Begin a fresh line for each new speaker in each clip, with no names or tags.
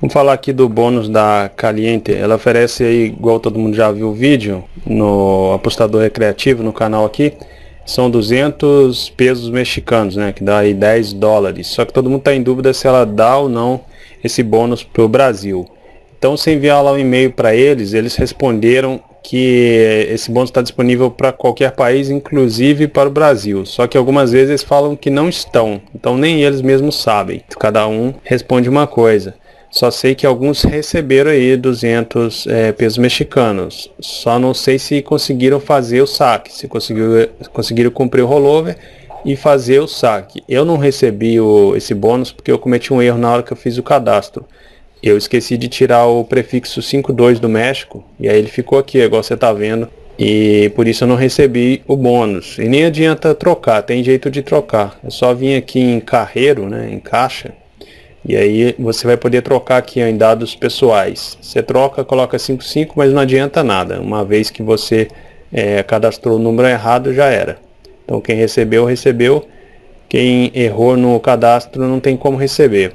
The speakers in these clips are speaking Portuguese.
Vamos falar aqui do bônus da Caliente. Ela oferece aí, igual todo mundo já viu o vídeo, no apostador recreativo, no canal aqui, são 200 pesos mexicanos, né? Que dá aí 10 dólares. Só que todo mundo está em dúvida se ela dá ou não esse bônus para o Brasil. Então, se enviar lá um e-mail para eles, eles responderam que esse bônus está disponível para qualquer país, inclusive para o Brasil. Só que algumas vezes eles falam que não estão, então nem eles mesmos sabem. Cada um responde uma coisa. Só sei que alguns receberam aí 200 é, pesos mexicanos. Só não sei se conseguiram fazer o saque, se conseguiram, conseguiram cumprir o rollover e fazer o saque. Eu não recebi o, esse bônus porque eu cometi um erro na hora que eu fiz o cadastro. Eu esqueci de tirar o prefixo 52 do México e aí ele ficou aqui, igual você está vendo. E por isso eu não recebi o bônus. E nem adianta trocar, tem jeito de trocar. É só vir aqui em carreiro, né, em caixa e aí você vai poder trocar aqui em dados pessoais. Você troca, coloca 55, mas não adianta nada. Uma vez que você é, cadastrou o número errado, já era. Então quem recebeu, recebeu. Quem errou no cadastro não tem como receber.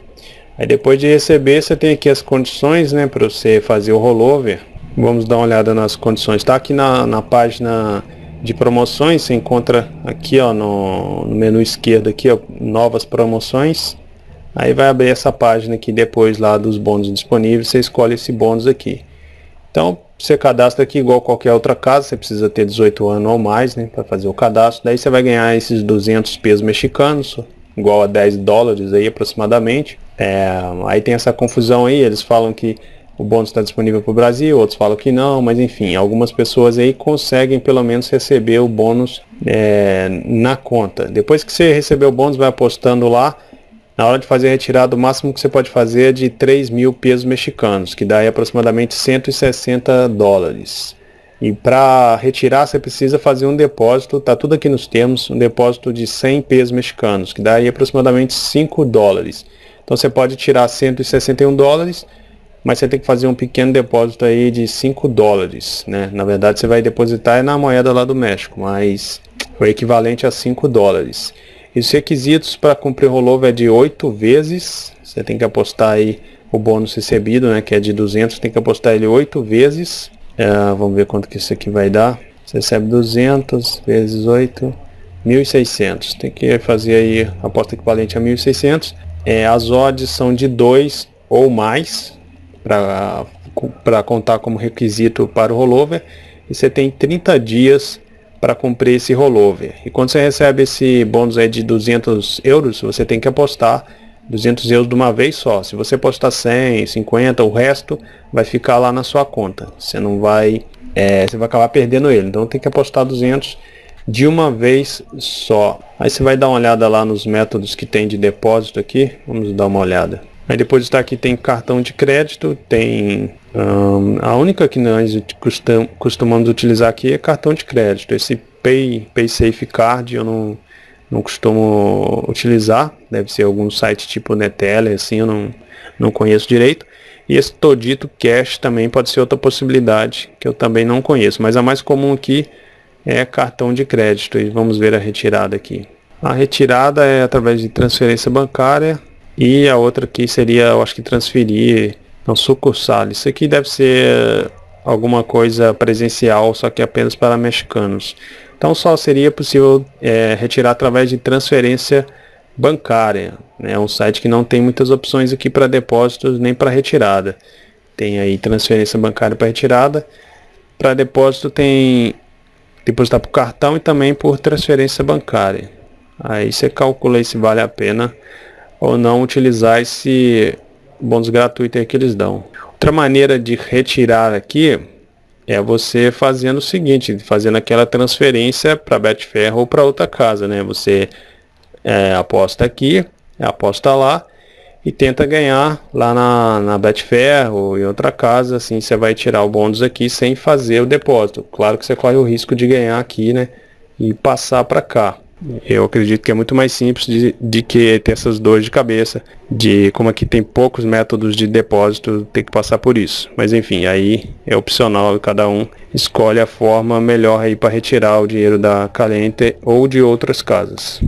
Aí depois de receber, você tem aqui as condições né, para você fazer o rollover. Vamos dar uma olhada nas condições. Está aqui na, na página de promoções, você encontra aqui ó, no, no menu esquerdo aqui, ó, novas promoções. Aí vai abrir essa página aqui depois lá dos bônus disponíveis, você escolhe esse bônus aqui. Então, você cadastra aqui igual qualquer outra casa, você precisa ter 18 anos ou mais, né, para fazer o cadastro. Daí você vai ganhar esses 200 pesos mexicanos, igual a 10 dólares aí aproximadamente. É, aí tem essa confusão aí, eles falam que o bônus está disponível para o Brasil, outros falam que não, mas enfim, algumas pessoas aí conseguem pelo menos receber o bônus é, na conta. Depois que você receber o bônus, vai apostando lá, na hora de fazer a retirada, o máximo que você pode fazer é de 3 mil pesos mexicanos, que dá aproximadamente 160 dólares. E para retirar você precisa fazer um depósito, tá tudo aqui nos termos, um depósito de 100 pesos mexicanos, que dá aproximadamente 5 dólares. Então você pode tirar 161 dólares, mas você tem que fazer um pequeno depósito aí de 5 dólares, né? Na verdade você vai depositar na moeda lá do México, mas o equivalente a 5 dólares. E os requisitos para cumprir rollover é de 8 vezes. Você tem que apostar aí o bônus recebido, né, que é de 200, tem que apostar ele 8 vezes. É, vamos ver quanto que isso aqui vai dar. Você recebe 200 vezes 8, 1.600. Tem que fazer aí a aposta equivalente a 1.600. É, as odds são de 2 ou mais para contar como requisito para o rollover. E você tem 30 dias para cumprir esse rollover. E quando você recebe esse bônus aí de 200 euros, você tem que apostar 200 euros de uma vez só. Se você apostar 100, 50, o resto vai ficar lá na sua conta. Você não vai, é, você vai acabar perdendo ele. Então tem que apostar 200 de uma vez só. Aí você vai dar uma olhada lá nos métodos que tem de depósito aqui. Vamos dar uma olhada. Aí depois está aqui tem cartão de crédito, tem um, a única que nós costum, costumamos utilizar aqui é cartão de crédito. Esse Pay, PaySafe Card eu não, não costumo utilizar, deve ser algum site tipo Neteller, assim, eu não, não conheço direito. E esse Todito Cash também pode ser outra possibilidade que eu também não conheço, mas a mais comum aqui é cartão de crédito e vamos ver a retirada aqui. A retirada é através de transferência bancária e a outra aqui seria, eu acho que transferir não sucursal. Isso aqui deve ser alguma coisa presencial, só que apenas para mexicanos. Então só seria possível é, retirar através de transferência bancária. É né? um site que não tem muitas opções aqui para depósitos nem para retirada. Tem aí transferência bancária para retirada. Para depósito tem depositar por cartão e também por transferência bancária. Aí você calcula se vale a pena ou não utilizar esse bônus gratuito que eles dão. Outra maneira de retirar aqui é você fazendo o seguinte, fazendo aquela transferência para Betfair ou para outra casa, né? Você é, aposta aqui, aposta lá e tenta ganhar lá na, na Betfair ou em outra casa, assim você vai tirar o bônus aqui sem fazer o depósito. Claro que você corre o risco de ganhar aqui, né? E passar para cá. Eu acredito que é muito mais simples de, de que ter essas dores de cabeça, de como aqui tem poucos métodos de depósito, ter que passar por isso. Mas enfim, aí é opcional cada um escolhe a forma melhor aí para retirar o dinheiro da Calente ou de outras casas.